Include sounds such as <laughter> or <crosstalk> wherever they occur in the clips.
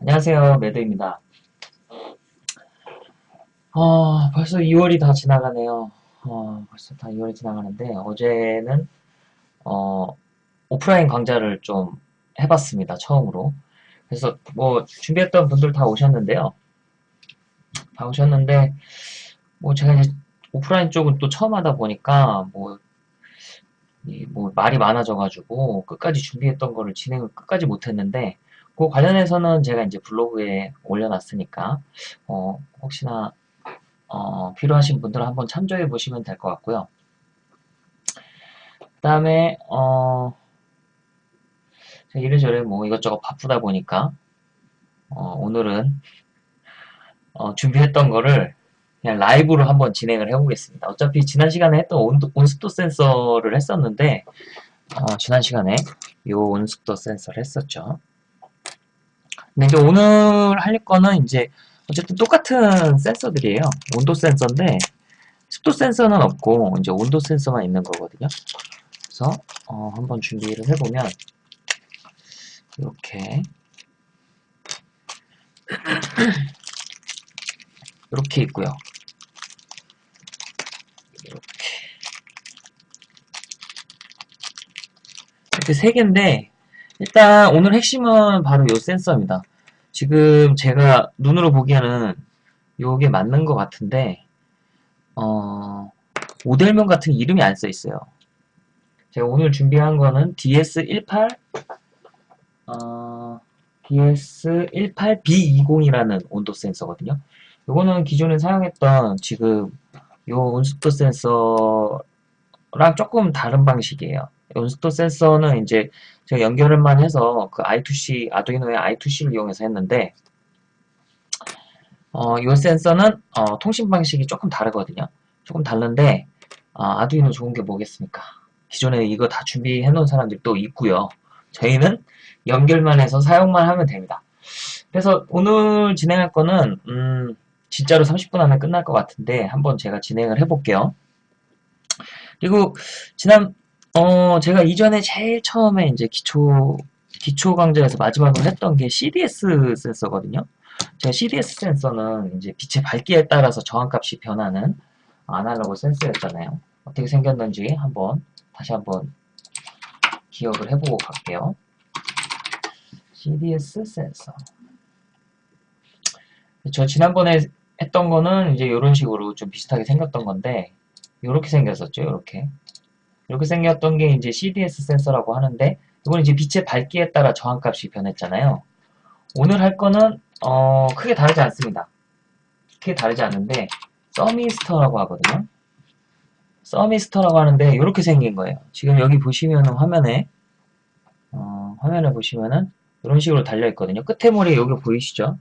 안녕하세요, 매드입니다. 어, 벌써 2월이 다 지나가네요. 어, 벌써 다 2월이 지나가는데, 어제는, 어, 오프라인 강좌를 좀 해봤습니다, 처음으로. 그래서 뭐, 준비했던 분들 다 오셨는데요. 다 오셨는데, 뭐, 제가 이제 오프라인 쪽은 또 처음 하다 보니까, 뭐, 이 뭐, 말이 많아져가지고, 끝까지 준비했던 거를 진행을 끝까지 못했는데, 그 관련해서는 제가 이제 블로그에 올려놨으니까, 어, 혹시나, 어, 필요하신 분들은 한번 참조해 보시면 될 것 같고요. 그 다음에, 어, 이래저래 뭐 이것저것 바쁘다 보니까, 어, 오늘은, 어, 준비했던 거를 그냥 라이브로 한번 진행을 해보겠습니다. 어차피 지난 시간에 했던 온도, 온습도 센서를 했었는데, 어, 지난 시간에 요 온습도 센서를 했었죠. 근데 이제 오늘 할 거는 이제 어쨌든 똑같은 센서들이에요. 온도 센서인데 습도 센서는 없고 이제 온도 센서만 있는 거거든요. 그래서 어, 한번 준비를 해보면 이렇게 <clears throat> 이렇게 있고요. 이렇게 이렇게 세 개인데 일단 오늘 핵심은 바로 이 센서입니다. 지금 제가 눈으로 보기에는 요게 맞는 것 같은데 어, 모델명 같은 이름이 안 써 있어요. 제가 오늘 준비한 거는 DS18 어, DS18B20이라는 온도 센서거든요. 요거는 기존에 사용했던 지금 요 온습도 센서랑 조금 다른 방식이에요. 온습도 센서는 이제 제가 연결을만 해서 그 I2C, 아두이노의 I2C를 이용해서 했는데 어, 이 센서는 어, 통신 방식이 조금 다르거든요. 조금 다른데 어, 아두이노 좋은 게 뭐겠습니까? 기존에 이거 다 준비해 놓은 사람들도 있고요. 저희는 연결만 해서 사용만 하면 됩니다. 그래서 오늘 진행할 거는 음, 진짜로 30분 안에 끝날 것 같은데 한번 제가 진행을 해볼게요. 그리고 지난 어, 제가 이전에 제일 처음에 이제 기초, 기초 강좌에서 마지막으로 했던 게 CDS 센서거든요. 제가 CDS 센서는 이제 빛의 밝기에 따라서 저항값이 변하는 아날로그 센서였잖아요. 어떻게 생겼는지 한번, 다시 한번 기억을 해보고 갈게요. CDS 센서. 저 지난번에 했던 거는 이제 이런 식으로 좀 비슷하게 생겼던 건데, 이렇게 생겼었죠, 이렇게. 이렇게 생겼던 게 이제 CDS 센서라고 하는데 이건 이제 빛의 밝기에 따라 저항값이 변했잖아요. 오늘 할 거는 어, 크게 다르지 않습니다. 크게 다르지 않는데 서미스터라고 하거든요. 서미스터라고 하는데 이렇게 생긴 거예요. 지금 여기 보시면은 화면에 어, 화면에 보시면은 이런 식으로 달려 있거든요. 끝에 머리 여기 보이시죠?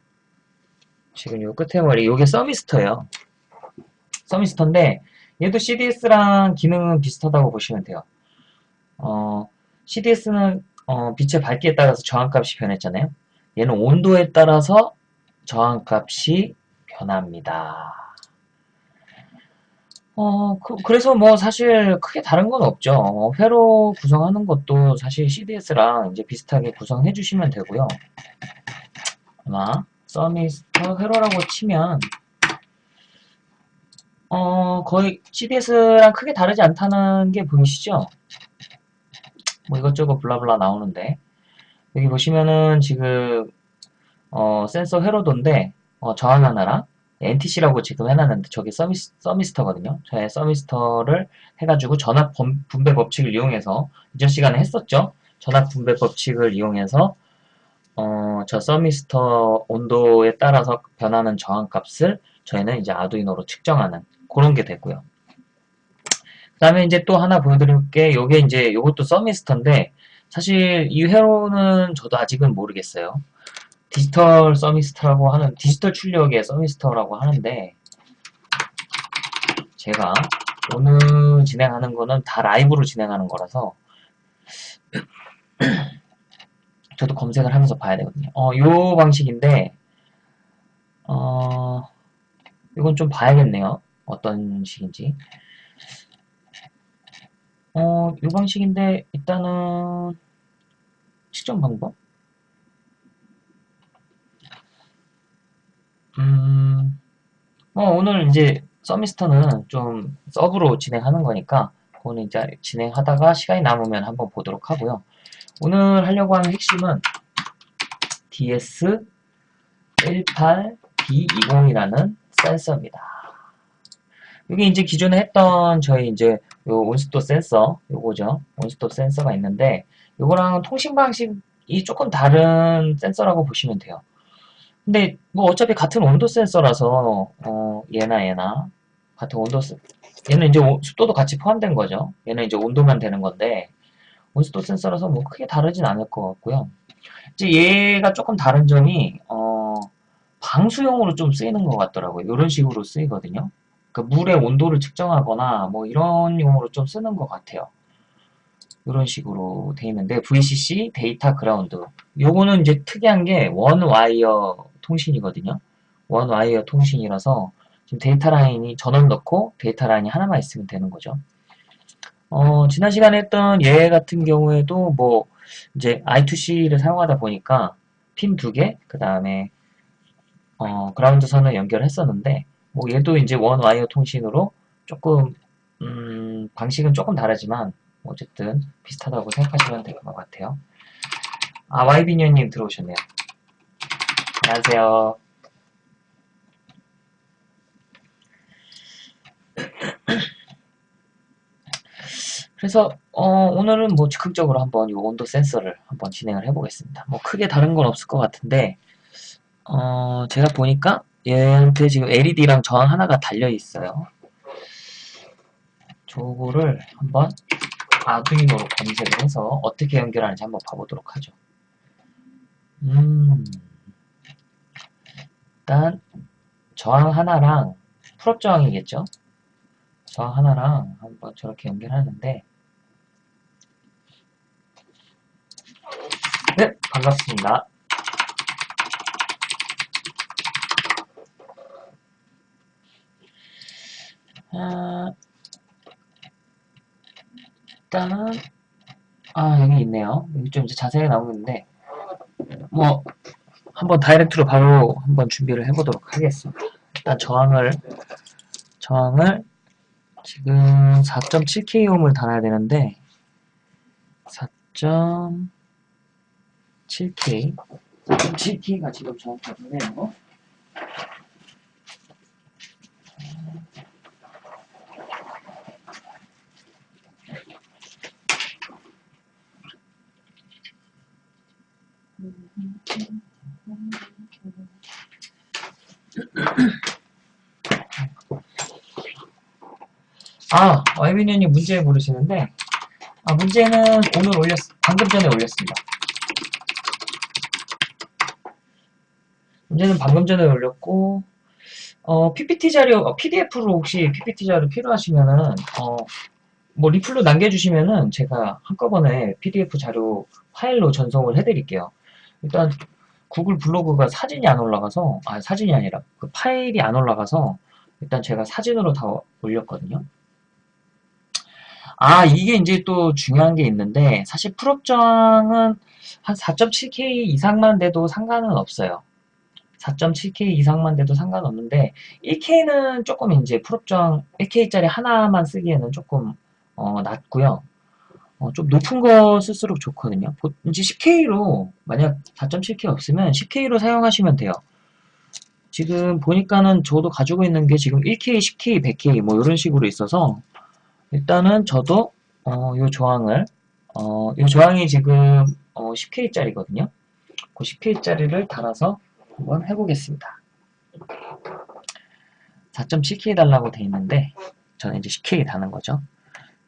지금 이 끝에 머리 이게 서미스터예요. 서미스터인데 얘도 CDS랑 기능은 비슷하다고 보시면 돼요. 어, CDS는 어, 빛의 밝기에 따라서 저항값이 변했잖아요. 얘는 온도에 따라서 저항값이 변합니다. 어, 그, 래서뭐 사실 크게 다른 건 없죠. 어, 회로 구성하는 것도 사실 CDS랑 이제 비슷하게 구성해 주시면 되고요. 아마 서미스터 회로라고 치면 어, 거의 CDS랑 크게 다르지 않다는 게 보이시죠? 뭐 이것저것 블라블라 나오는데 여기 보시면은 지금 어, 센서 회로도인데 어, 저항 하나랑 NTC라고 지금 해놨는데 저게 서미스, 서미스터거든요. 저의 서미스터를 해가지고 전압 분배 법칙을 이용해서 이전 시간에 했었죠. 전압 분배 법칙을 이용해서 어, 저 서미스터 온도에 따라서 변하는 저항값을 저희는 이제 아두이노로 측정하는 그런 게 됐고요. 그 다음에 이제 또 하나 보여드릴 게 요게 이제 요것도 서미스터인데 사실 이 회로는 저도 아직은 모르겠어요. 디지털 서미스터라고 하는 디지털 출력의 서미스터라고 하는데 제가 오늘 진행하는 거는 다 라이브로 진행하는 거라서 <clears throat> 저도 검색을 하면서 봐야 되거든요. 어, 요 방식인데 어, 이건 좀 봐야겠네요. 어떤 식인지. 어, 이 방식인데 일단은 측정 방법? 음, 뭐 오늘 이제 서미스터는 좀 서브로 진행하는 거니까 그거는 이제 진행하다가 시간이 남으면 한번 보도록 하고요. 오늘 하려고 하는 핵심은 DS18B20이라는 센서입니다. 이게 이제 기존에 했던 저희 이제 요 온스톱 센서 요거죠. 온스톱 센서가 있는데 요거랑 통신 방식이 조금 다른 센서라고 보시면 돼요. 근데 뭐 어차피 같은 온도 센서라서 어 얘나 얘나 같은 온도 센 얘는 이제 습도도 같이 포함된 거죠. 얘는 이제 온도만 되는 건데 온습도 센서라서 뭐 크게 다르진 않을 것 같고요. 이제 얘가 조금 다른 점이 어 방수용으로 좀 쓰이는 것 같더라고요. 이런 식으로 쓰이거든요. 그 물의 온도를 측정하거나 뭐 이런 용으로 좀 쓰는 것 같아요. 이런 식으로 돼 있는데 VCC 데이터 그라운드 요거는 이제 특이한 게 one wire 통신이거든요. one wire 통신이라서 지금 데이터 라인이 전원 넣고 데이터 라인이 하나만 있으면 되는 거죠. 어, 지난 시간에 했던 얘 같은 경우에도 뭐 이제 I2C를 사용하다 보니까 핀 두 개, 그 다음에 어, 그라운드 선을 연결했었는데 뭐 얘도 이제 원 와이어 통신으로 조금 음, 방식은 조금 다르지만 어쨌든 비슷하다고 생각하시면 될 것 같아요. 아 와이비니언님 들어오셨네요. 안녕하세요. <clears throat> 그래서 어, 오늘은 뭐 즉흥적으로 한번 이 온도 센서를 한번 진행을 해보겠습니다. 뭐 크게 다른 건 없을 것 같은데 어, 제가 보니까 얘한테 지금 LED랑 저항 하나가 달려 있어요. 저거를 한번 아두이노로 검색을 해서 어떻게 연결하는지 한번 봐보도록 하죠. 음, 일단 저항 하나랑 풀업 저항이겠죠? 저항 하나랑 한번 저렇게 연결하는데 네, 반갑습니다. 아, 일단은 아 여기 있네요. 여기 좀 이제 자세히 나오는데 뭐 한번 다이렉트로 바로 한번 준비를 해보도록 하겠습니다. 일단 저항을 저항을 지금 4.7kohm을 달아야 되는데 4.7k 4.7k가 지금 정확히 없네요. 아, 와이비니언님 문제 물으시는데, 아, 문제는 오늘 올렸, 방금 전에 올렸습니다. 문제는 방금 전에 올렸고, 어, PPT 자료, 어, PDF로 혹시 PPT 자료 필요하시면은, 어, 뭐 리플로 남겨주시면은 제가 한꺼번에 PDF 자료 파일로 전송을 해드릴게요. 일단 구글 블로그가 사진이 안 올라가서, 아, 사진이 아니라 그 파일이 안 올라가서 일단 제가 사진으로 다 올렸거든요. 아, 이게 이제 또 중요한 게 있는데, 사실 풀업정은 한 4.7K 이상만 돼도 상관은 없어요. 4.7K 이상만 돼도 상관없는데, 1K는 조금 이제 풀업정 1K짜리 하나만 쓰기에는 조금, 어, 낮고요. 어, 좀 높은 거 쓸수록 좋거든요. 이제 10K로, 만약 4.7K 없으면 10K로 사용하시면 돼요. 지금 보니까는 저도 가지고 있는 게 지금 1K, 10K, 100K 뭐 이런 식으로 있어서 일단은 저도 어, 요 조항을 어, 요 조항이 지금 어, 10K짜리거든요. 그 10K짜리를 달아서 한번 해보겠습니다. 4.7K 달라고 돼 있는데 저는 이제 10K 다는 거죠.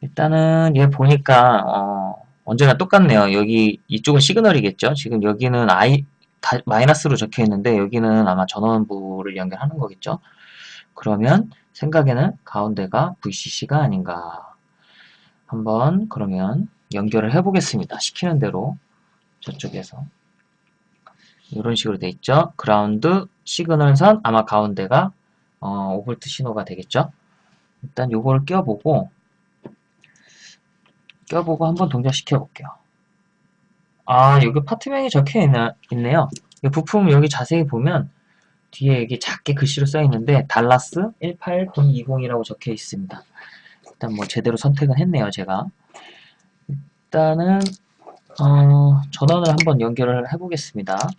일단은 얘 보니까 어, 언제나 똑같네요. 여기 이쪽은 시그널이겠죠. 지금 여기는 I 다, 마이너스로 적혀 있는데 여기는 아마 전원부를 연결하는 거겠죠. 그러면 생각에는 가운데가 VCC가 아닌가. 한번 그러면 연결을 해 보겠습니다. 시키는 대로 저쪽에서 이런 식으로 돼 있죠. 그라운드 시그널선 아마 가운데가 어, 5V 신호가 되겠죠. 일단 요거를 껴보고 껴보고 한번 동작시켜 볼게요. 아 여기 파트명이 적혀 있나, 있네요. 부품 여기 자세히 보면 뒤에 이게 작게 글씨로 써 있는데 달라스 18B20이라고 적혀 있습니다. 일단 뭐 제대로 선택은 했네요, 제가. 일단은 어, 전원을 한번 연결을 해보겠습니다.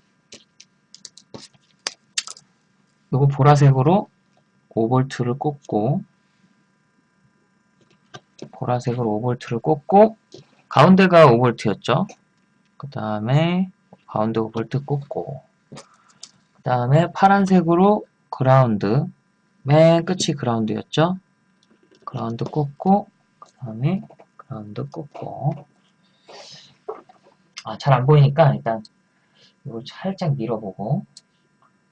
요거 보라색으로 5V를 꽂고 보라색으로 5V를 꽂고 가운데가 5V였죠. 그 다음에 가운데 5V 꽂고 그 다음에 파란색으로 그라운드 맨 끝이 ground였죠. ground 꽂고 그 다음에 그라운드 꽂고 아, 잘 안 보이니까 일단 이걸 살짝 밀어보고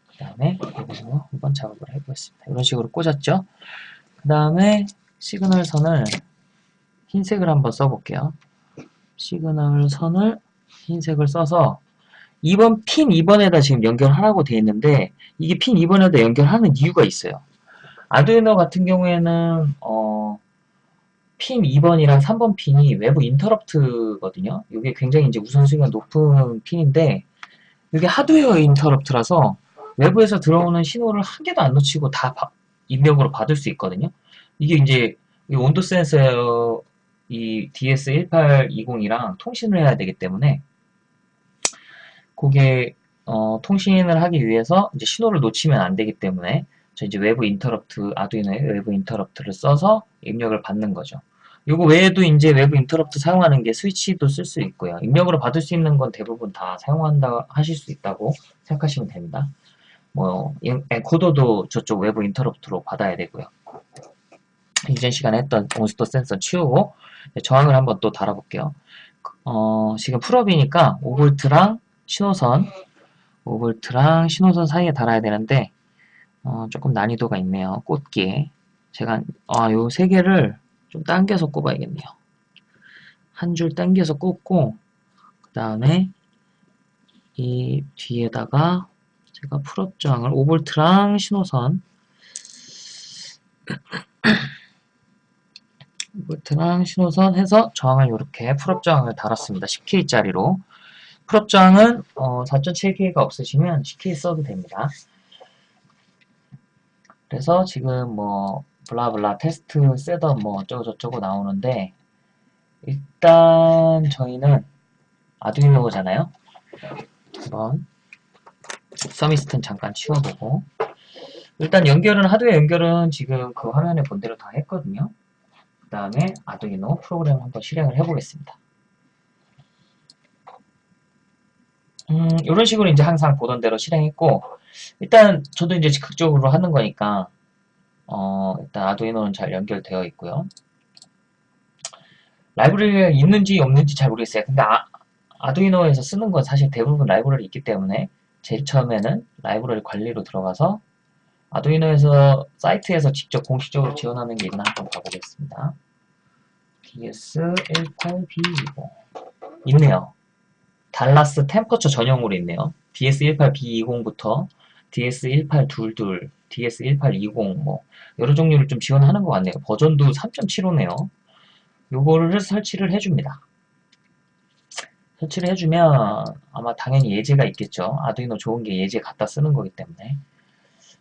그 다음에 여기서 한번 작업을 해보겠습니다. 이런 식으로 꽂았죠. 그 다음에 시그널 선을 흰색을 한번 써볼게요. 시그널 선을 흰색을 써서 2번 핀 2번에다 지금 연결하라고 되어 있는데 이게 핀 2번에다 연결하는 이유가 있어요. 아두이노 같은 경우에는 어, 핀 2번이랑 3번 핀이 외부 인터럽트거든요. 이게 굉장히 이제 우선순위가 높은 핀인데 이게 하드웨어 인터럽트라서 외부에서 들어오는 신호를 한 개도 안 놓치고 다 입력으로 받을 수 있거든요. 이게 이제 온도 센서 이 DS1820이랑 통신을 해야 되기 때문에 그게 어, 통신을 하기 위해서 이제 신호를 놓치면 안 되기 때문에 저 이제 외부 인터럽트 아두이노의 외부 인터럽트를 써서 입력을 받는 거죠. 요거 외에도 이제 외부 인터럽트 사용하는 게 스위치도 쓸 수 있고요. 입력으로 받을 수 있는 건 대부분 다 사용한다 하실 수 있다고 생각하시면 됩니다. 뭐 엔코더도 저쪽 외부 인터럽트로 받아야 되고요. 이전 시간에 했던 온스토 센서 치우고 저항을 한번 또 달아볼게요. 어, 지금 풀업이니까 5V랑 신호선 5V랑 신호선 사이에 달아야 되는데 어, 조금 난이도가 있네요. 꽂기에 제가 아, 요 세 개를 좀 당겨서 꼽아야겠네요. 한 줄 당겨서 꽂고 그 다음에 이 뒤에다가 제가 pull-up 저항을 5V랑 신호선 5V랑 신호선 해서 저항을 이렇게 pull-up 저항을 달았습니다. 10K짜리로 pull-up 저항은 어, 4.7K가 없으시면 10K 써도 됩니다. 그래서 지금 뭐 blah blah 테스트 setup 뭐 어쩌고저쩌고 나오는데 일단 저희는 아두이노잖아요. 한번 서미스튼 잠깐 치워보고 일단 연결은 하드웨어 연결은 지금 그 화면에 본 대로 다 했거든요. 그 다음에 아두이노 프로그램 한번 실행을 해보겠습니다. 음, 이런 식으로 이제 항상 보던 대로 실행했고 일단 저도 이제 즉각적으로 하는 거니까 어, 일단 아두이노는 잘 연결되어 있고요. 라이브러리가 있는지 없는지 잘 모르겠어요. 근데 아, 아두이노에서 쓰는 건 사실 대부분 라이브러리 있기 때문에 제일 처음에는 라이브러리 관리로 들어가서 아두이노에서 사이트에서 직접 공식적으로 지원하는 게 있나 한번 봐보겠습니다. DS18B20 있네요. 달라스 템퍼처 전용으로 있네요. DS18B20부터 DS1822, DS1820 뭐 여러 종류를 좀 지원하는 것 같네요. 버전도 3.75네요. 요거를 설치를 해줍니다. 설치를 해주면 아마 당연히 예제가 있겠죠. 아두이노 좋은 게 예제 갖다 쓰는 거기 때문에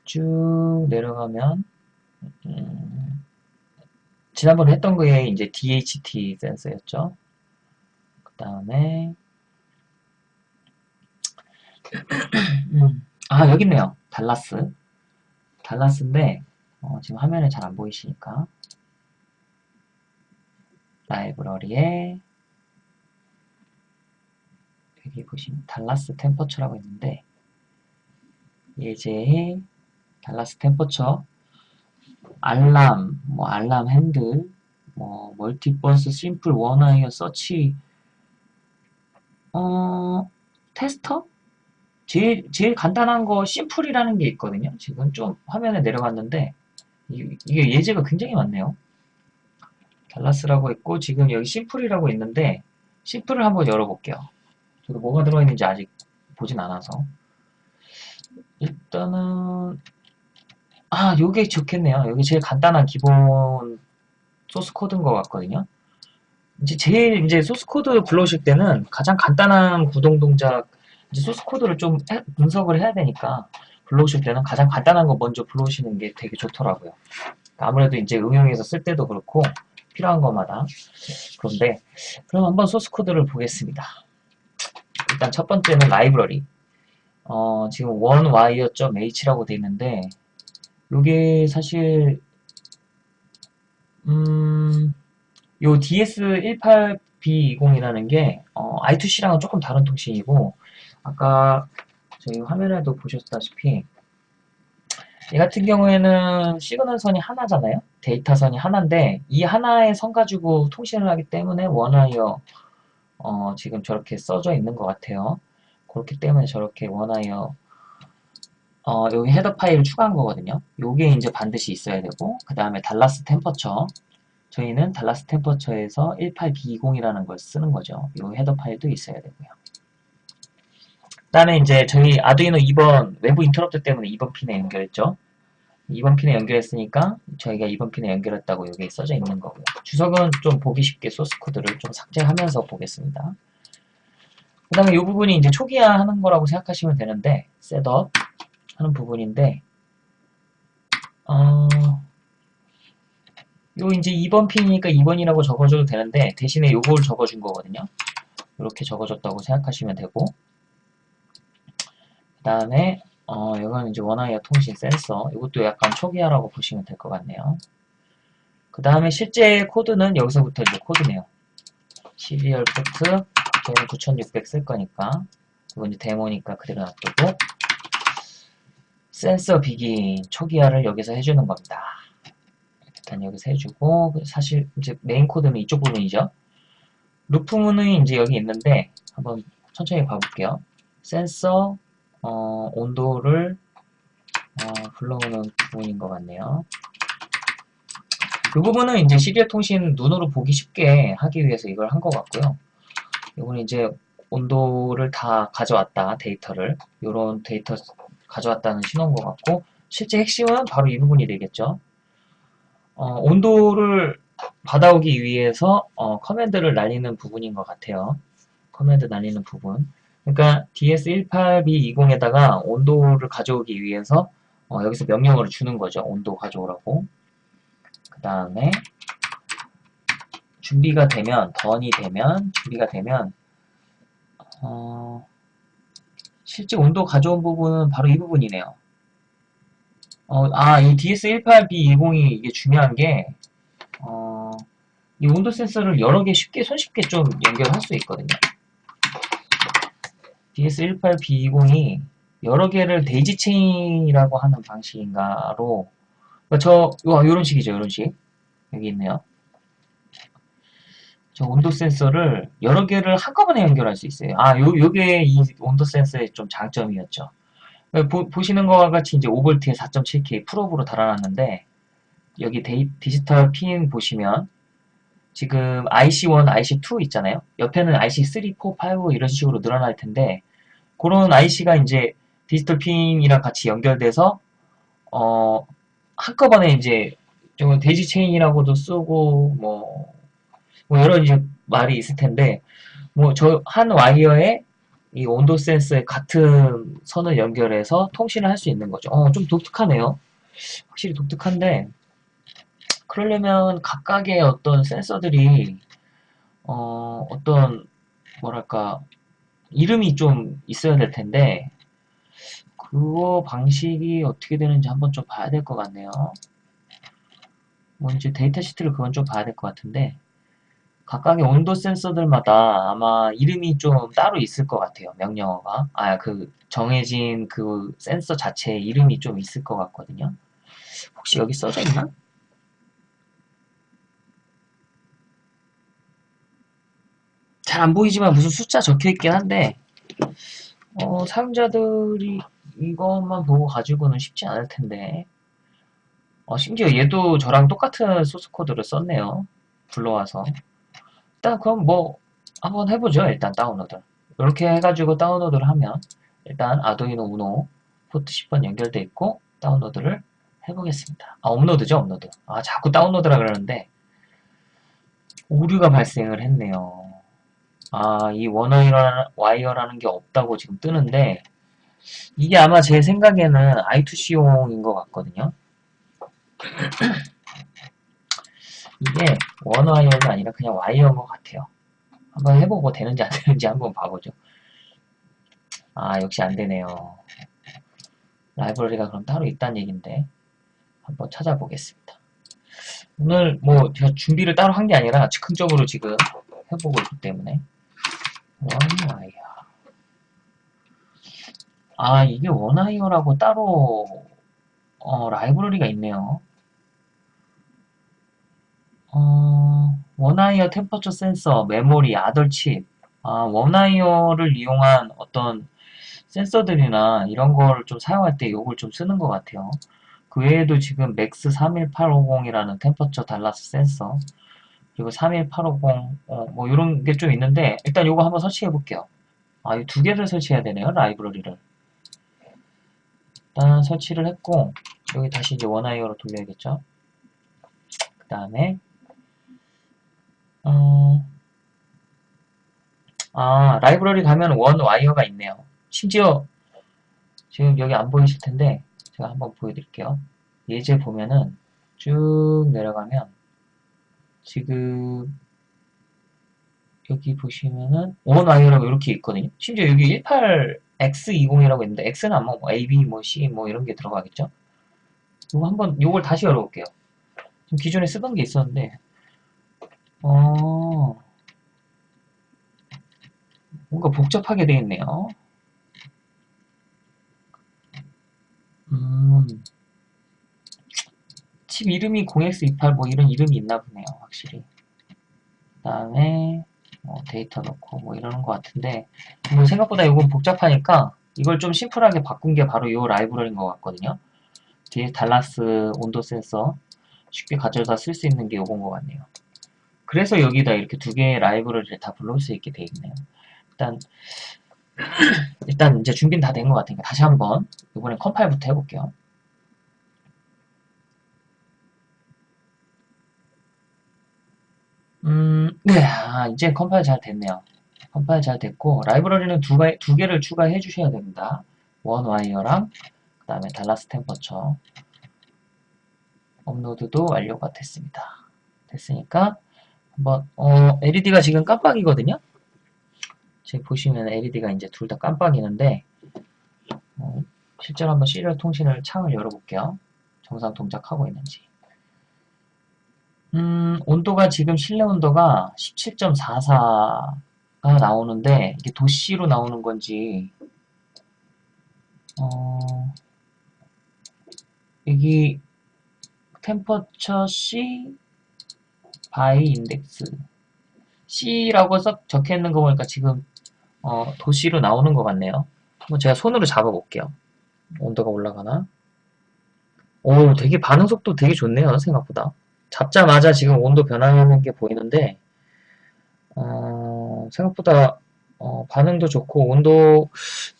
쭉 내려가면 음, 지난번에 했던 거에 이제 DHT 센서였죠. 그 다음에 음, 아 여기 있네요. Dallas Dallas인데 어, 지금 화면에 잘 안 보이시니까 라이브러리에 여기 보시면 Dallas Temperature라고 있는데 예제 Dallas Temperature 알람 뭐 알람 핸들 뭐 Multibus Simple OneWire Search 어 테스터? 제일 제일 간단한 거 심플이라는 게 있거든요. 지금 좀 화면에 내려갔는데 이게 예제가 굉장히 많네요. 달라스라고 있고 지금 여기 심플이라고 있는데 심플을 한번 열어볼게요. 저도 뭐가 들어있는지 아직 보진 않아서. 일단은 아 요게 좋겠네요 여기 제일 간단한 기본 소스 코드인 것 같거든요 이제 제일 이제 소스 코드 불러오실 때는 가장 간단한 구동 동작 이제 소스 코드를 좀 해, 분석을 해야 되니까 불러오실 때는 가장 간단한 거 먼저 불러오시는 게 되게 좋더라고요. 아무래도 이제 응용해서 쓸 때도 그렇고 필요한 것마다 그런데 그럼 한번 소스 코드를 보겠습니다. 일단 첫 번째는 라이브러리 어, 지금 onewire.h라고 되어 있는데 이게 사실 음, 요 DS18B20이라는 게 어, I2C랑은 조금 다른 통신이고 아까 저희 화면에도 보셨다시피 이 같은 경우에는 시그널 선이 하나잖아요. 데이터 선이 하나인데 이 하나의 선 가지고 통신을 하기 때문에 OneWire 어, 지금 저렇게 써져 있는 것 같아요. 그렇기 때문에 저렇게 OneWire 어, 여기 header 파일을 추가한 거거든요. 요게 이제 반드시 있어야 되고 그 다음에 Dallas Temperature 저희는 Dallas Temperature에서 18B20이라는 걸 쓰는 거죠. 요 header 파일도 있어야 되고요. 그 다음에 이제 저희 아두이노 2번 외부 인터럽트 때문에 2번 핀에 연결했죠. 2번 핀에 연결했으니까 저희가 2번 핀에 연결했다고 여기 써져 있는 거고요. 주석은 좀 보기 쉽게 소스 코드를 좀 삭제하면서 보겠습니다. 그 다음에 이 부분이 이제 초기화 하는 거라고 생각하시면 되는데 setup 하는 부분인데 어, 요 이제 2번 핀이니까 2번이라고 적어줘도 되는데 대신에 요걸 적어준 거거든요. 이렇게 적어줬다고 생각하시면 되고 그 다음에 어, 이건 이제 OneWire 통신 센서 이것도 약간 초기화라고 보시면 될 것 같네요. 그 다음에 실제 코드는 여기서부터 이제 코드네요. serial 포트 저는 9600 쓸 거니까 이건 이제 데모니까 그대로 놔두고 센서 begin 초기화를 여기서 해주는 겁니다. 일단 여기서 해주고 사실 이제 메인 코드는 이쪽 부분이죠. loop문은 이제 여기 있는데 한번 천천히 봐볼게요. 센서 어, 온도를 어, 불러오는 부분인 것 같네요. 이 부분은 이제 serial 통신 눈으로 보기 쉽게 하기 위해서 이걸 한 것 같고요. 이거는 이제 온도를 다 가져왔다 데이터를 이런 데이터 가져왔다는 신호인 것 같고 실제 핵심은 바로 이 부분이 되겠죠. 어, 온도를 받아오기 위해서 어, command를 날리는 부분인 것 같아요. command 날리는 부분. 그러니까 DS18B20에다가 온도를 가져오기 위해서 어, 여기서 명령어를 주는 거죠. 온도 가져오라고. 그 다음에 준비가 되면, 던이 되면, 준비가 되면 어, 실제 온도 가져온 부분은 바로 이 부분이네요. 어, 아, 이 DS18B20이 이게 중요한 게, 어, 이 온도 센서를 여러 개 쉽게, 손쉽게 좀 연결할 수 있거든요. DS18B20이 여러 개를 데이지 체인이라고 하는 방식인가로, 그러니까 저, 요, 요런 식이죠, 요런 식. 여기 있네요. 저 온도 센서를 여러 개를 한꺼번에 연결할 수 있어요. 아, 요, 요게 이 온도 센서의 좀 장점이었죠. 보, 보시는 것과 같이 이제 5V에 4.7K pull-up으로 달아놨는데, 여기 데이, 디지털 핀 보시면, 지금 IC1, IC2 있잖아요. 옆에는 IC3, 4, 5 이런 식으로 늘어날 텐데, 그런 IC가 이제 디지털 핀이랑 같이 연결돼서, 어, 한꺼번에 이제, 좀 daisy chain이라고도 쓰고, 뭐, 뭐 여러 이제 말이 있을 텐데 뭐 저 한 와이어에 이 온도 센서에 같은 선을 연결해서 통신을 할 수 있는 거죠. 어, 좀 독특하네요. 확실히 독특한데 그러려면 각각의 어떤 센서들이 어, 어떤 뭐랄까 이름이 좀 있어야 될 텐데 그거 방식이 어떻게 되는지 한번 좀 봐야 될 것 같네요. 뭐 이제 데이터 시트를 그건 좀 봐야 될 것 같은데 각각의 온도 센서들마다 아마 이름이 좀 따로 있을 것 같아요. 명령어가. 아, 그 정해진 그 센서 자체에 이름이 좀 있을 것 같거든요. 혹시 여기 써져 있나? 잘 안 보이지만 무슨 숫자 적혀 있긴 한데 어, 사용자들이 이것만 보고 가지고는 쉽지 않을 텐데 어, 심지어 얘도 저랑 똑같은 소스 코드를 썼네요. 불러와서 일단 그럼 뭐 한번 해보죠. 일단 다운로드. 이렇게 해가지고 다운로드를 하면 일단 아두이노 우노 포트 10번 연결돼 있고 다운로드를 해보겠습니다. 아 업로드죠 업로드. 아 자꾸 다운로드라 그러는데 오류가 발생을 했네요. 아 이 원와이어라는 게 없다고 지금 뜨는데 이게 아마 제 생각에는 I2C용인 것 같거든요. <clears throat> <clears throat> 이게 원 와이어가 아니라 그냥 와이어인 것 같아요. 한번 해보고 되는지 안 되는지 한번 봐보죠. 아 역시 안 되네요. 라이브러리가 그럼 따로 있다는 얘긴데 한번 찾아보겠습니다. 오늘 뭐 제가 준비를 따로 한 게 아니라 즉흥적으로 지금 해보고 있기 때문에 OneWire 아 이게 OneWire라고 따로 어, 라이브러리가 있네요. 어, OneWire temperature sensor, memory, other chip 아, OneWire를 이용한 어떤 센서들이나 이런 걸 좀 사용할 때 이걸 좀 쓰는 것 같아요. 그 외에도 지금 MAX 31850이라는 temperature Dallas 센서 그리고 31850 어, 뭐 이런 게 좀 있는데 일단 이거 한번 설치해 볼게요. 아, 이 두 개를 설치해야 되네요. 라이브러리를. 일단 설치를 했고 여기 다시 이제 OneWire로 돌려야겠죠. 그 다음에 어, 아 라이브러리 가면 원 와이어가 있네요. 심지어 지금 여기 안 보이실 텐데 제가 한번 보여드릴게요. 예제 보면은 쭉 내려가면 지금 여기 보시면은 원 와이어라고 이렇게 있거든요. 심지어 여기 18X20이라고 있는데 X는 아마 뭐 AB, 뭐 C 뭐 이런 게 들어가겠죠. 이거 한번 이걸 다시 열어볼게요. 지금 기존에 쓰던 게 있었는데 어 뭔가 복잡하게 되어 있네요. 음, 칩 이름이 0x28 뭐 이런 이름이 있나 보네요, 확실히. 그 다음에 뭐 데이터 넣고 뭐 이러는 것 같은데 뭐 생각보다 이건 복잡하니까 이걸 좀 심플하게 바꾼 게 바로 이 라이브러리인 것 같거든요. 뒤에 달라스 온도 센서 쉽게 가져다 쓸 수 있는 게 이건 것 같네요. 그래서 여기다 이렇게 두 개의 라이브러리를 다 불러올 수 있게 되어 있네요. 일단 <clears throat> 일단 이제 준비는 다 된 것 같으니까 다시 한번 이번엔 컴파일부터 해볼게요. 음, 네, 아, 이제 컴파일 잘 됐네요. 컴파일 잘 됐고 라이브러리는 두, 가, 두 개를 추가해 주셔야 됩니다. One Wire랑 그 다음에 달라스 템퍼처 업로드도 완료가 됐습니다. 됐으니까 한번 어, LED가 지금 깜빡이거든요. 지금 보시면 LED가 이제 둘 다 깜빡이는데 어, 실제로 한번 시리얼 통신을 창을 열어볼게요. 정상 동작하고 있는지. 음, 온도가 지금 실내 온도가 17.44가 나오는데 이게 도시로 나오는 건지 어, 여기 temperature C by index C라고 써, 적혀 있는 거 보니까 지금 어, 도씨로 나오는 것 같네요. 한번 제가 손으로 잡아볼게요. 온도가 올라가나? 오, 되게 반응 속도 되게 좋네요, 생각보다. 잡자마자 지금 온도 변화하는 게 보이는데, 어, 생각보다 어, 반응도 좋고, 온도,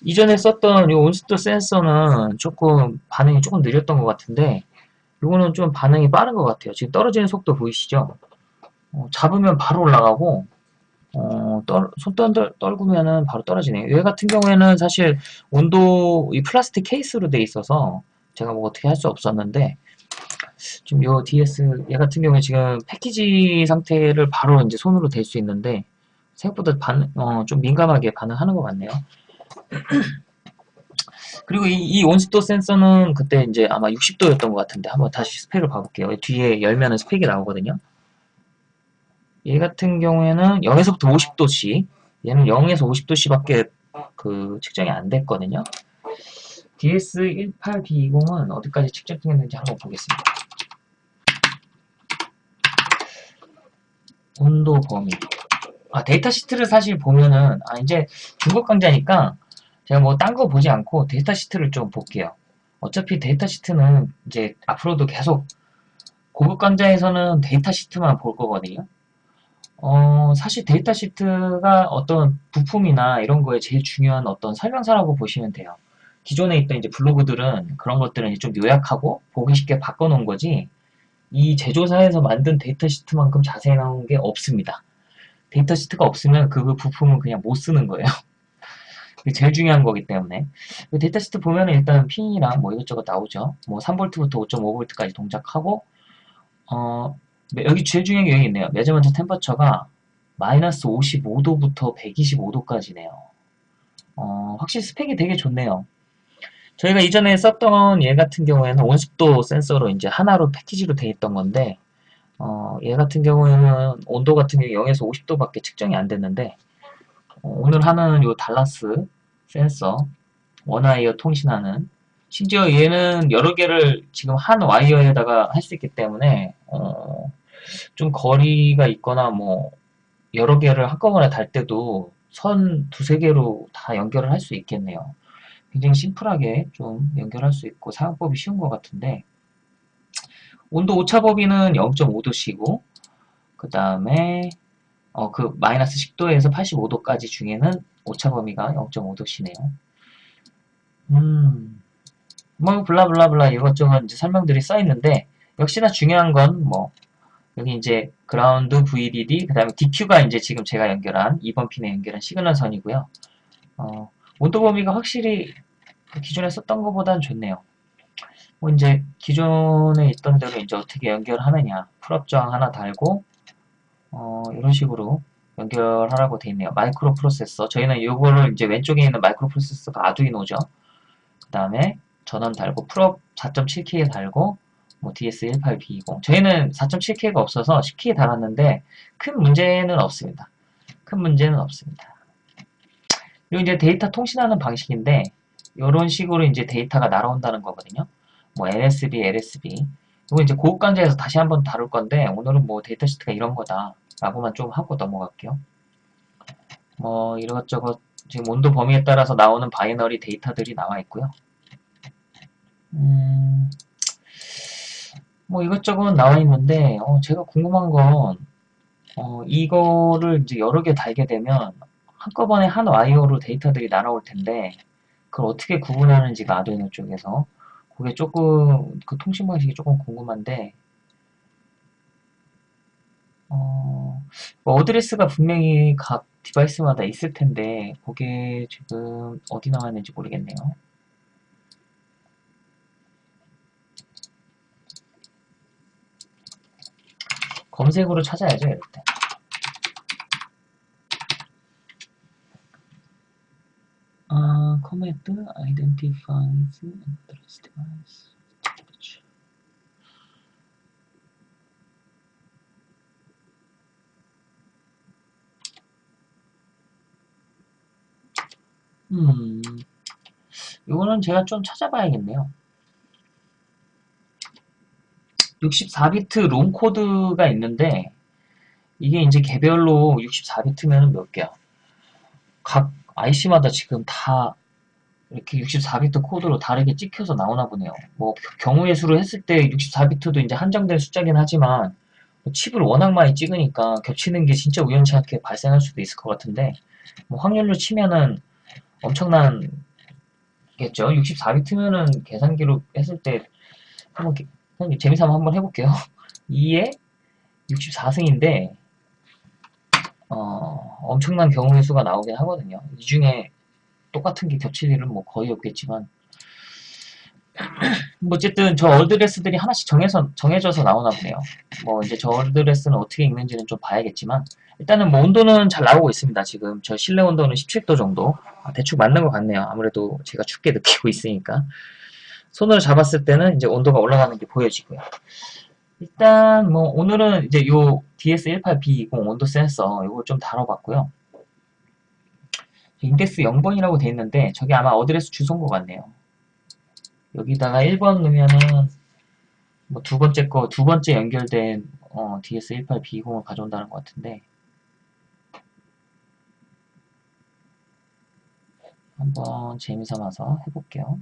이전에 썼던 이 온습도 센서는 조금 반응이 조금 느렸던 것 같은데, 이거는 좀 반응이 빠른 것 같아요. 지금 떨어지는 속도 보이시죠? 어, 잡으면 바로 올라가고, 어, 떨, 손 떨, 떨구면은 바로 떨어지네요. 얘 같은 경우에는 사실 온도, 이 플라스틱 케이스로 돼 있어서 제가 뭐 어떻게 할 수 없었는데, 지금 요 DS, 얘 같은 경우에 지금 패키지 상태를 바로 이제 손으로 댈 수 있는데, 생각보다 반, 어, 좀 민감하게 반응하는 것 같네요. <clears throat> 그리고 이, 이 온습도 센서는 그때 이제 아마 60도였던 것 같은데, 한번 다시 스펙을 봐볼게요. 뒤에 열면은 스펙이 나오거든요. 얘 같은 경우에는 0에서부터 50도씨 얘는 0에서 50도씨밖에 그 측정이 안 됐거든요. DS18B20은 어디까지 측정됐는지 한번 보겠습니다. 온도 범위 아 데이터 시트를 사실 보면은 아 이제 중급 강좌니까 제가 뭐 딴 거 보지 않고 데이터 시트를 좀 볼게요. 어차피 데이터 시트는 이제 앞으로도 계속 고급 강좌에서는 데이터 시트만 볼 거거든요. 어, 사실 데이터 시트가 어떤 부품이나 이런 거에 제일 중요한 어떤 설명서라고 보시면 돼요. 기존에 있던 이제 블로그들은 그런 것들은 좀 요약하고 보기 쉽게 바꿔놓은 거지 이 제조사에서 만든 데이터 시트만큼 자세히 나온 게 없습니다. 데이터 시트가 없으면 그 부품은 그냥 못 쓰는 거예요. <laughs> 제일 중요한 거기 때문에 그 데이터 시트 보면은 일단 핀이랑 뭐 이것저것 나오죠. 뭐 3V부터 5.5V까지 동작하고 어 여기 제일 중요한 게 여기 있네요. measurement temperature가 마이너스 55도부터 125도까지네요. 어, 확실히 스펙이 되게 좋네요. 저희가 이전에 썼던 얘 같은 경우에는 온습도 센서로 이제 하나로 패키지로 돼 있던 건데 어, 얘 같은 경우에는 온도 같은 경우 0에서 50도밖에 측정이 안 됐는데 어, 오늘 하는 요 달라스 센서 원와이어 통신하는 심지어 얘는 여러 개를 지금 한 와이어에다가 할 수 있기 때문에 어, 좀 거리가 있거나 뭐 여러 개를 한꺼번에 달 때도 선 두세 개로 다 연결을 할 수 있겠네요. 굉장히 심플하게 좀 연결할 수 있고 사용법이 쉬운 것 같은데 온도 오차 범위는 0.5도씨고 그 다음에 어, 그 마이너스 10도에서 85도까지 중에는 오차 범위가 0.5도씨네요. 음, 뭐 blah blah blah 이것저것 이제 설명들이 써 있는데 역시나 중요한 건뭐 여기 이제 그라운드 VDD 그 다음에 DQ가 이제 지금 제가 연결한 2번 핀에 연결한 시그널 선이고요. 어, 온도 범위가 확실히 기존에 썼던 것보다는 좋네요. 뭐 이제 기존에 있던 대로 이제 어떻게 연결하느냐 pull-up 저항 하나 달고 어, 이런 식으로 연결하라고 되어 있네요. 마이크로 프로세서 저희는 이거를 이제 왼쪽에 있는 마이크로 프로세서가 아두이노죠. 그 다음에 전원 달고 pull-up 4.7K에 달고 뭐 DS18B20 저희는 4.7K가 없어서 10K 달았는데 큰 문제는 없습니다. 큰 문제는 없습니다. 그리고 이제 데이터 통신하는 방식인데 이런 식으로 이제 데이터가 날아온다는 거거든요. 뭐 LSB, LSB 이거 이제 고급 강좌에서 다시 한번 다룰 건데 오늘은 뭐 데이터 시트가 이런 거다 라고만 좀 하고 넘어갈게요. 뭐 이것저것 지금 온도 범위에 따라서 나오는 binary 데이터들이 나와 있고요. 음, 뭐 이것저것 나와 있는데 어, 제가 궁금한 건 어, 이거를 이제 여러 개 달게 되면 한꺼번에 한 와이어로 데이터들이 날아올 텐데 그걸 어떻게 구분하는지가 아두이노 쪽에서 그게 조금 그 통신 방식이 조금 궁금한데 어, 뭐 어드레스가 분명히 각 device마다 있을 텐데 그게 지금 어디 나와 있는지 모르겠네요. 검색으로 찾아야죠, 이럴 때. 아, command identifies address device. 그렇죠. 음, 이거는 제가 좀 찾아봐야겠네요. 64비트 롬 코드가 있는데 이게 이제 개별로 64비트면 몇 개야? 각 IC마다 지금 다 이렇게 64비트 코드로 다르게 찍혀서 나오나 보네요. 뭐 경우의 수로 했을 때 64비트도 이제 한정된 숫자긴 하지만 뭐 칩을 워낙 많이 찍으니까 겹치는 게 진짜 우연치 않게 발생할 수도 있을 것 같은데 뭐 확률로 치면은 엄청난 겠죠. 64비트면은 계산기로 했을 때 한번 재미삼아 한번 해볼게요. <laughs> 2에 64승인데 어, 엄청난 경우의 수가 나오긴 하거든요. 이 중에 똑같은 게 겹칠 일은 뭐 거의 없겠지만 <clears throat> 뭐 어쨌든 저 어드레스들이 하나씩 정해서, 정해져서 나오나 보네요. 뭐 이제 저 어드레스는 어떻게 읽는지는 좀 봐야겠지만 일단은 뭐 온도는 잘 나오고 있습니다. 지금 저 실내 온도는 17도 정도 아, 대충 맞는 것 같네요. 아무래도 제가 춥게 느끼고 있으니까 손으로 잡았을 때는 이제 온도가 올라가는 게 보여지고요. 일단 뭐 오늘은 이제 요 DS18B20 온도 센서 이걸 좀 다뤄봤고요. 인덱스 0번이라고 돼 있는데 저게 아마 어드레스 주소인 것 같네요. 여기다가 1번 넣으면은 뭐 두 번째 거, 두 번째 연결된 어, DS18B20을 가져온다는 것 같은데 한번 재미삼아서 해볼게요.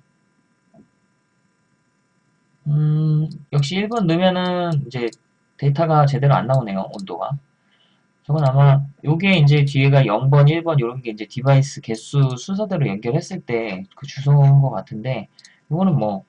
음, 역시 1번 넣으면은 이제 데이터가 제대로 안 나오네요, 온도가. 저건 아마 요게 이제 뒤에가 0번, 1번 이런 게 이제 device 개수 순서대로 연결했을 때 그 주소인 것 같은데 이거는 뭐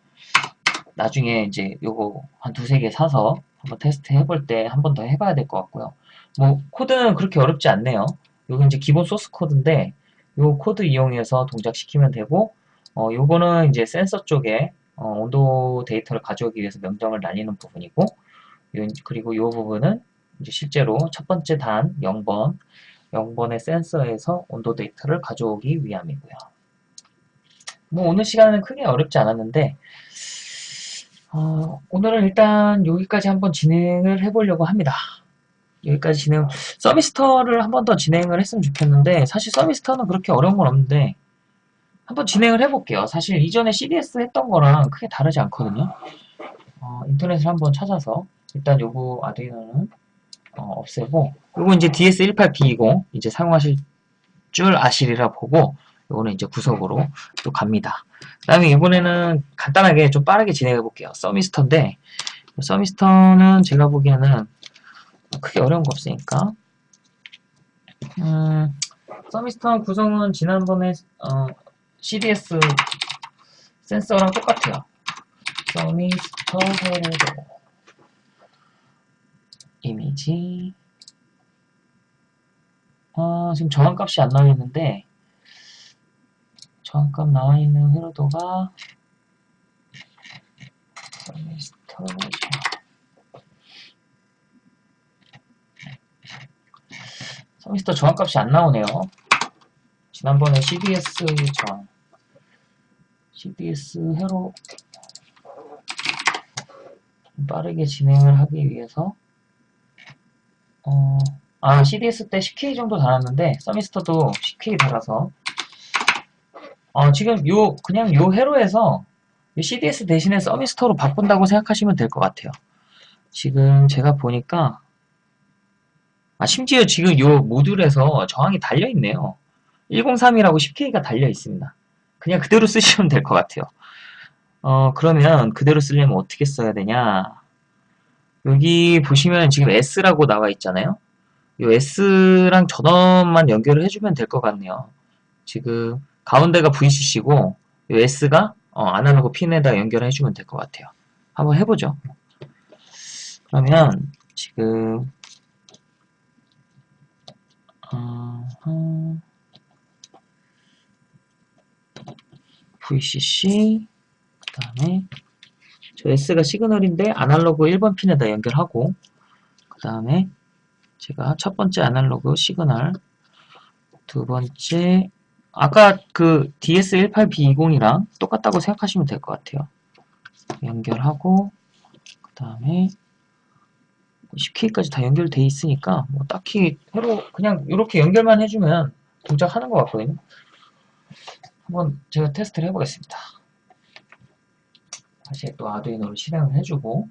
나중에 이제 요거 한 두세 개 사서 한번 테스트 해볼 때 한 번 더 해봐야 될 것 같고요. 뭐 코드는 그렇게 어렵지 않네요. 요게 이제 기본 소스 코드인데 요 코드 이용해서 동작시키면 되고 어, 요거는 이제 센서 쪽에 어, 온도 데이터를 가져오기 위해서 명령을 날리는 부분이고 요, 그리고 요 부분은 이제 실제로 첫 번째 단 0번 0번의 센서에서 온도 데이터를 가져오기 위함이고요. 뭐 오늘 시간은 크게 어렵지 않았는데 어, 오늘은 일단 여기까지 한번 진행을 해보려고 합니다. 여기까지 진행, 서비스터를 한 번 더 진행을 했으면 좋겠는데, 사실 서비스터는 그렇게 어려운 건 없는데, 한번 진행을 해볼게요. 사실 이전에 CDS 했던 거랑 크게 다르지 않거든요. 어, 인터넷을 한번 찾아서, 일단 요거 아두이노는 어, 없애고, 요거 이제 DS18B20 이제 사용하실 줄 아시리라 보고, 요거는 이제 구석으로 또 갑니다. 그 다음에 이번에는 간단하게 좀 빠르게 진행해 볼게요. 서미스터인데, 서미스터는 제가 보기에는 크게 어려운 거 없으니까. 음, 서미스터 구성은 지난번에 어, CDS 센서랑 똑같아요. 서미스터 헤로 이미지 어, 지금 정한값이 안 나와 있는데 정한값 나와 있는 회로도가 서미스터죠. 서미스터 정확값이 안 나오네요. 지난번에 CDS 정 CDS 회로 빠르게 진행을 하기 위해서 어, 아 CDS 때 10K 정도 달았는데 서미스터도 10K 달아서 어, 지금 요 그냥 요 회로에서 CDS 대신에 서미스터로 바꾼다고 생각하시면 될 것 같아요. 지금 제가 보니까 아, 심지어 지금 요 모듈에서 저항이 달려있네요. 103이라고 10K가 달려있습니다. 그냥 그대로 쓰시면 될 것 같아요. 어, 그러면 그대로 쓰려면 어떻게 써야 되냐. 여기 보시면 지금 S라고 나와 있잖아요. 이 S랑 전원만 연결을 해주면 될 것 같네요. 지금 가운데가 VCC고 이 S가 어, 아날로그 핀에다 연결을 해주면 될 것 같아요. 한번 해보죠. 그러면 지금 어, VCC 그 다음에 저 S가 시그널인데 아날로그 1번 핀에다 연결하고 그 다음에 제가 첫 번째 아날로그 시그널 두 번째 아까 그 DS18B20이랑 똑같다고 생각하시면 될 것 같아요. 연결하고 그 다음에 10K까지 다 연결돼 있으니까 뭐 딱히 새로 그냥 이렇게 연결만 해주면 동작하는 것 같거든요. 한번 제가 테스트를 해보겠습니다. 다시 또 아두이노를 실행을 해주고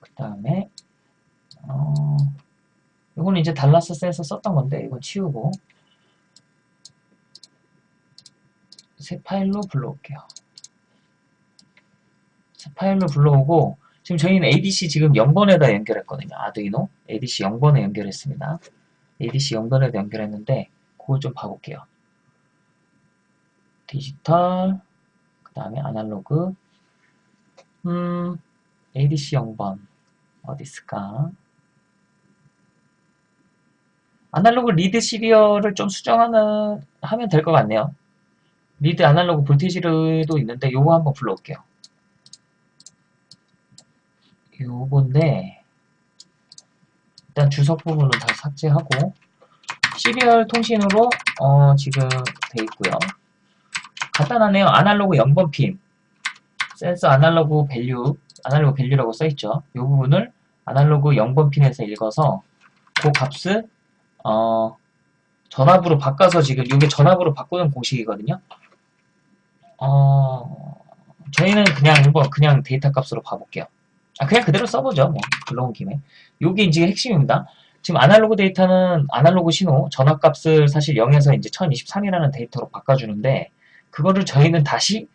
그 다음에 어, 이거는 이제 달라스 센서 썼던 건데 이건 치우고 새 파일로 불러올게요. 새 파일로 불러오고 지금 저희는 ADC 지금 0번에다 연결했거든요. 아두이노 ADC 0번에 연결했습니다. ADC 0번에다 연결했는데 그걸 좀 봐볼게요. 디지털 그 다음에 아날로그 음 ADC 0번 어디 있을까? Analog Read Serial을 좀 수정하는 하면 될 것 같네요. Read Analog Voltage도 있는데 요거 한번 불러올게요. 요건데 일단 주석 부분을 다 삭제하고 serial 통신으로 어, 지금 돼 있고요. 간단하네요. 아날로그 0번 핀 센서 analog value analog value라고 써있죠. 이 부분을 아날로그 0번 핀에서 읽어서 그 값을 어, 전압으로 바꿔서 지금 이게 전압으로 바꾸는 공식이거든요. 어, 저희는 그냥 한번 그냥 데이터 값으로 봐볼게요. 아, 그냥 그대로 써보죠. 뭐, 불러온 김에. 요게 이제 핵심입니다. 지금 아날로그 데이터는 아날로그 신호, 전압값을 사실 0에서 이제 1023이라는 데이터로 바꿔주는데, 그거를 저희는 다시,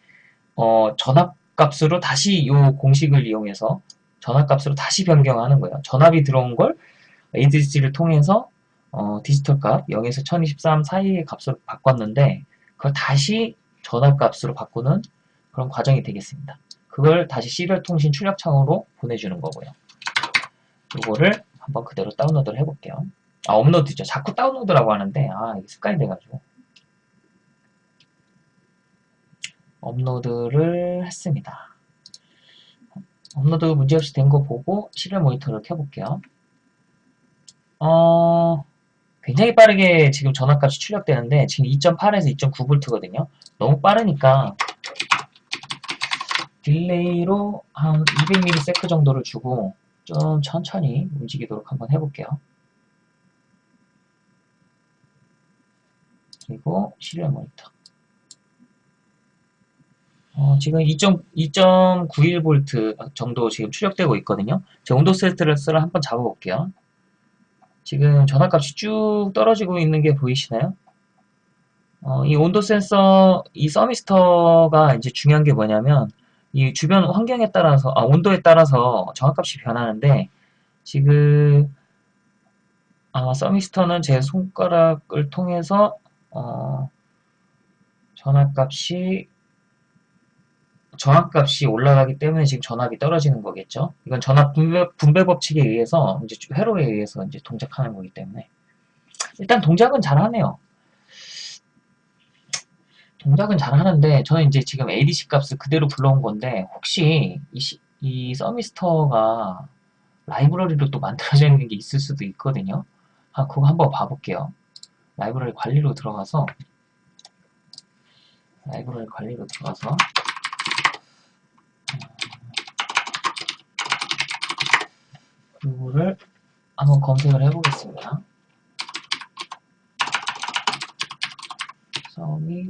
어, 전압값으로 다시 요 공식을 이용해서 전압값으로 다시 변경하는 거예요. 전압이 들어온 걸 ADC를 통해서, 어, 디지털 값, 0에서 1023 사이의 값으로 바꿨는데, 그걸 다시 전압값으로 바꾸는 그런 과정이 되겠습니다. 그걸 다시 serial 통신 출력창으로 보내주는 거고요. 이거를 한번 그대로 다운로드를 해볼게요. 아, 업로드죠. 자꾸 다운로드라고 하는데, 아, 이게 습관이 돼가지고. 업로드를 했습니다. 업로드 문제없이 된 거 보고 serial 모니터를 켜볼게요. 어, 굉장히 빠르게 지금 전압값이 출력되는데 지금 2.8에서 2.9V거든요. 너무 빠르니까 delay로 한 200ms 정도를 주고 좀 천천히 움직이도록 한번 해볼게요. 그리고 serial 모니터. 어, 지금 2.91V 정도 지금 출력되고 있거든요. 제가 온도 센서를 한번 잡아볼게요. 지금 전압값이 쭉 떨어지고 있는 게 보이시나요? 어, 이 온도 센서, 이 서미스터가 이제 중요한 게 뭐냐면, 이 주변 환경에 따라서, 아, 온도에 따라서 전압값이 변하는데, 지금, 아, 서미스터는 제 손가락을 통해서, 어, 전압값이 전압값이 올라가기 때문에 지금 전압이 떨어지는 거겠죠. 이건 전압 분배, 분배 법칙에 의해서 이제 회로에 의해서 이제 동작하는 거기 때문에 일단 동작은 잘 하네요. 동작은 잘 하는데 저는 이제 지금 ADC 값을 그대로 불러온 건데 혹시 이, 시, 이 서미스터가 라이브러리로 또 만들어져 있는 게 있을 수도 있거든요. 아, 그거 한번 봐볼게요. 라이브러리 관리로 들어가서 라이브러리 관리로 들어가서 이거를 한번 검색을 해보겠습니다. 서미,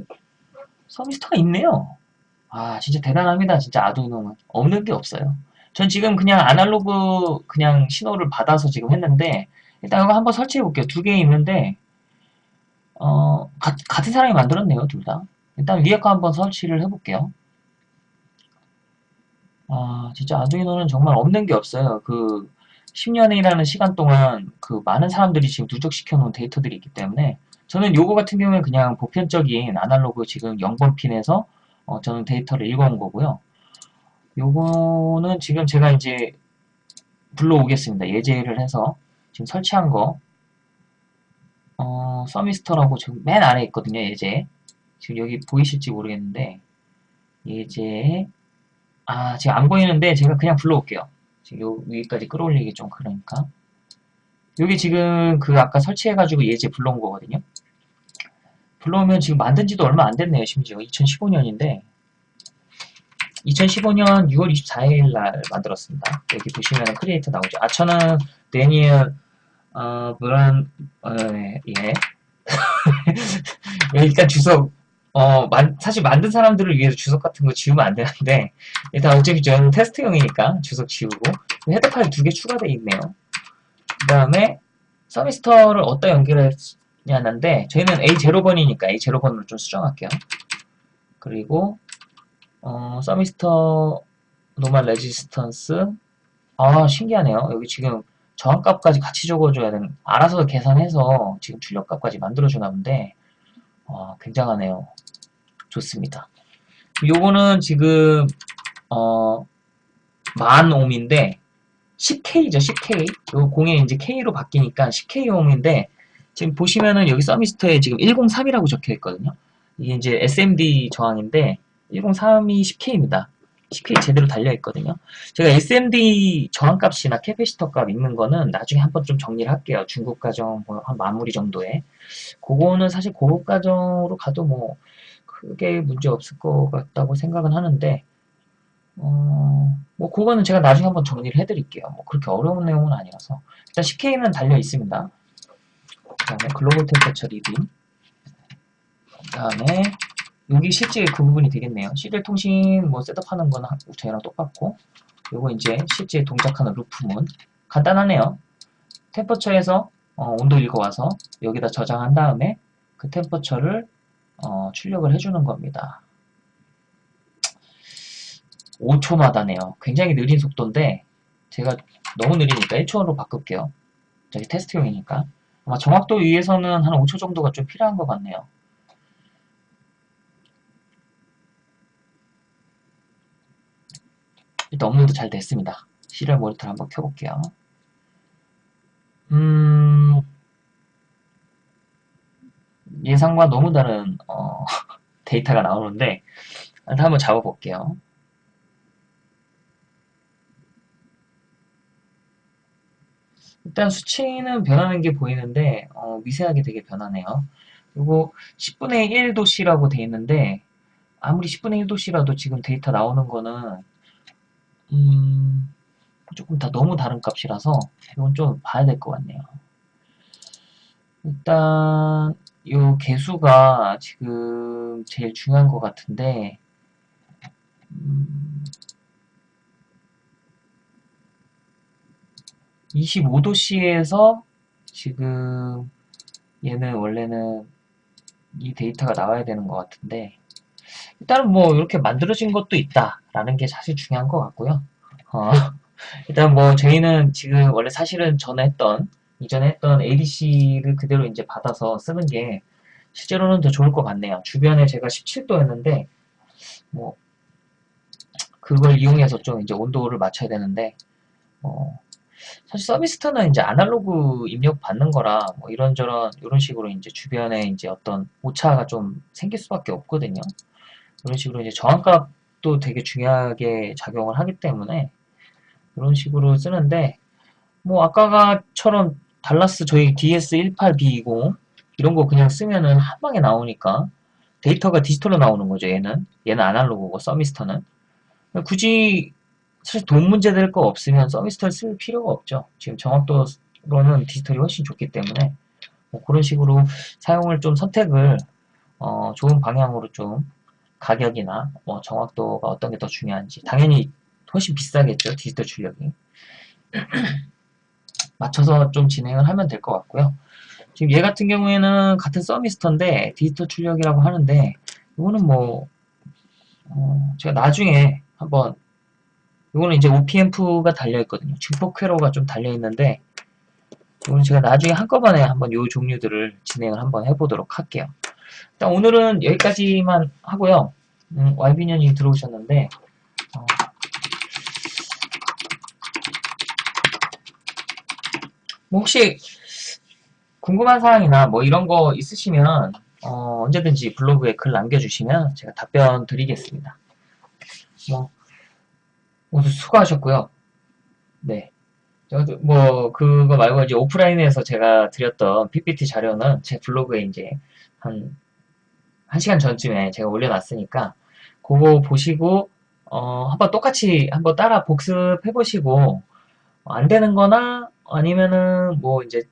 서미스터가 있네요. 아, 진짜 대단합니다. 진짜 아두이노는. 없는 게 없어요. 전 지금 그냥 아날로그 그냥 신호를 받아서 지금 했는데, 일단 이거 한번 설치해 볼게요. 두 개 있는데, 어, 가, 같은 사람이 만들었네요. 둘 다. 일단 위에 거 한번 설치를 해볼게요. 아, 진짜 아두이노는 정말 없는 게 없어요. 그, 10년이라는 시간 동안 그 많은 사람들이 지금 누적시켜 놓은 데이터들이 있기 때문에 저는 요거 같은 경우에 그냥 보편적인 아날로그 지금 0번 핀에서 어, 저는 데이터를 읽어온 거고요. 요거는 지금 제가 이제 불러오겠습니다. 예제를 해서 지금 설치한 거 어, 서미스터라고 지금 맨 아래에 있거든요. 예제 지금 여기 보이실지 모르겠는데 예제 아 지금 안 보이는데 제가 그냥 불러올게요. 지금 요 위까지 끌어올리기 좀 그러니까 여기 지금 그 아까 설치해가지고 예제 불러온 거거든요. 불러오면 지금 만든 지도 얼마 안 됐네요. 심지어 2015년인데 2015년 6월 24일 날 만들었습니다. 여기 보시면 크리에이터 나오죠. 아 저는 데니엘 어, 브란 어, 예 <laughs> 일단 주소 어, 만, 사실 만든 사람들을 위해서 주석 같은 거 지우면 안 되는데, 일단 어차피 저는 테스트용이니까 주석 지우고, header 파일 두 개 추가되어 있네요. 그 다음에, 서미스터를 어디다 연결했냐는데, 저희는 A0번이니까 A0번으로 좀 수정할게요. 그리고, 어, 서미스터 normal resistance, 아, 신기하네요. 여기 지금 저항값까지 같이 적어줘야 되는, 알아서 계산해서 지금 출력값까지 만들어주나 본데, 어, 굉장하네요. 좋습니다. 요거는 지금 어, 만 옴인데 10K죠, 10K. 요 공에 이제 K로 바뀌니까 10K 옴인데 지금 보시면은 여기 서미스터에 지금 103이라고 적혀 있거든요. 이게 이제 SMD 저항인데 103이 10K입니다. 10K 제대로 달려 있거든요. 제가 SMD 저항값이나 capacitor 값 읽는 거는 나중에 한번 좀 정리를 할게요. 중급 과정 뭐한 마무리 정도에. 그거는 사실 고급 과정으로 가도 뭐 크게 문제 없을 것 같다고 생각은 하는데 어, 뭐 그거는 제가 나중에 한번 정리를 해드릴게요. 뭐 그렇게 어려운 내용은 아니라서 일단 10K는 달려 있습니다. 그 다음에 global temperature reading 그 다음에 여기 실제 그 부분이 되겠네요. 시리얼 통신 뭐 셋업하는 거는 저희랑 똑같고 요거 이제 실제 동작하는 루프문 간단하네요. 템퍼처에서 어, 온도 읽어와서 여기다 저장한 다음에 그 템퍼처를 어, 출력을 해주는 겁니다. 5초마다네요. 굉장히 느린 속도인데 제가 너무 느리니까 1초로 바꿀게요. 저기 테스트용이니까. 아마 정확도 위해서는 한 5초 정도가 좀 필요한 것 같네요. 일단 업로드 잘 됐습니다. 시리얼 모니터를 한번 켜볼게요. 음, 예상과 너무 다른 어, <laughs> 데이터가 나오는데 일단 한번 잡아볼게요. 일단 수치는 변하는 게 보이는데 어, 미세하게 되게 변하네요. 그리고 10분의 1도씨라고 돼 있는데 아무리 10분의 1도씨라도 지금 데이터 나오는 거는 음, 조금 다 너무 다른 값이라서 이건 좀 봐야 될 것 같네요. 일단 이 개수가 지금 제일 중요한 것 같은데 음, 25도씨에서 지금 얘는 원래는 이 데이터가 나와야 되는 것 같은데 일단은 뭐 이렇게 만들어진 것도 있다라는 게 사실 중요한 것 같고요. 어, <laughs> 일단 뭐 저희는 지금 원래 사실은 전에 했던 이전에 했던 ADC를 그대로 이제 받아서 쓰는 게 실제로는 더 좋을 것 같네요. 주변에 제가 17도였는데 뭐 그걸 이용해서 좀 이제 온도를 맞춰야 되는데 어, 사실 서비스터는 이제 아날로그 입력 받는 거라 뭐 이런저런 이런 식으로 이제 주변에 이제 어떤 오차가 좀 생길 수밖에 없거든요. 이런 식으로 이제 저항값도 되게 중요하게 작용을 하기 때문에 이런 식으로 쓰는데 뭐 아까가처럼 달라스 저희 DS18B20 이런 거 그냥 쓰면은 한 방에 나오니까 데이터가 디지털로 나오는 거죠 얘는. 얘는 아날로그고 서미스터는. 굳이 사실 돈 문제 될 거 없으면 서미스터를 쓸 필요가 없죠. 지금 정확도로는 디지털이 훨씬 좋기 때문에 뭐 그런 식으로 사용을 좀 선택을 어 좋은 방향으로 좀 가격이나 뭐 정확도가 어떤 게 더 중요한지 당연히 훨씬 비싸겠죠 디지털 출력이 맞춰서 좀 진행을 하면 될 것 같고요. 지금 얘 같은 경우에는 같은 서미스터인데 디지털 출력이라고 하는데 이거는 뭐 어, 제가 나중에 한번 이거는 이제 OPM프가 달려있거든요. 증폭 회로가 좀 달려있는데 이거는 제가 나중에 한꺼번에 한번 이 종류들을 진행을 한번 해보도록 할게요. 일단 오늘은 여기까지만 하고요. 음, YB년이 들어오셨는데 뭐 혹시 궁금한 사항이나 뭐 이런 거 있으시면 어, 언제든지 블로그에 글 남겨주시면 제가 답변 드리겠습니다. 뭐 모두 수고하셨고요. 네. 뭐 그거 말고 이제 오프라인에서 제가 드렸던 PPT 자료는 제 블로그에 이제 한 1시간 전쯤에 제가 올려놨으니까 그거 보시고 어, 한번 똑같이 한번 따라 복습해 보시고 안 되는 거나 아니면은 뭐 이제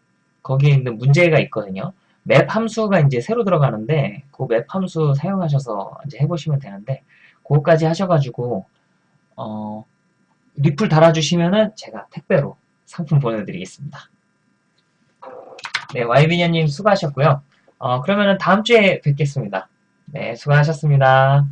거기에 있는 문제가 있거든요. 맵 함수가 이제 새로 들어가는데 그 맵 함수 사용하셔서 이제 해보시면 되는데 그거까지 하셔가지고 어, 리플 달아주시면은 제가 택배로 상품 보내드리겠습니다. 네, 와이비녀님 수고하셨고요. 어, 그러면은 다음 주에 뵙겠습니다. 네, 수고하셨습니다.